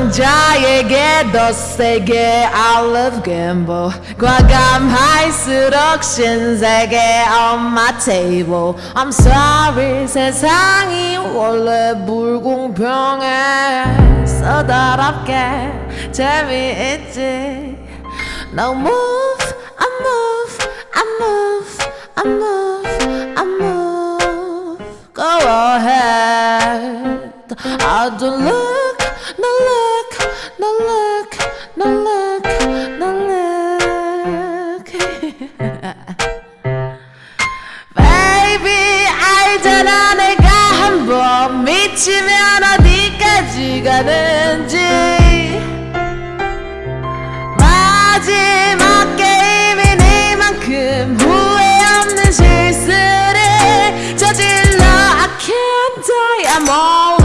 남자에게 더 세게 I love gamble 과감할수록 신세계 on my table I'm sorry 세상이 원래 불공평해 서다롭게 재미있지 Now move, I move, I move, I move, I move Go ahead I don't look, 미치면 어디까지 가는지. 마지막 게임이니만큼 후회 없는 실수를 저질러. I can't die I'm all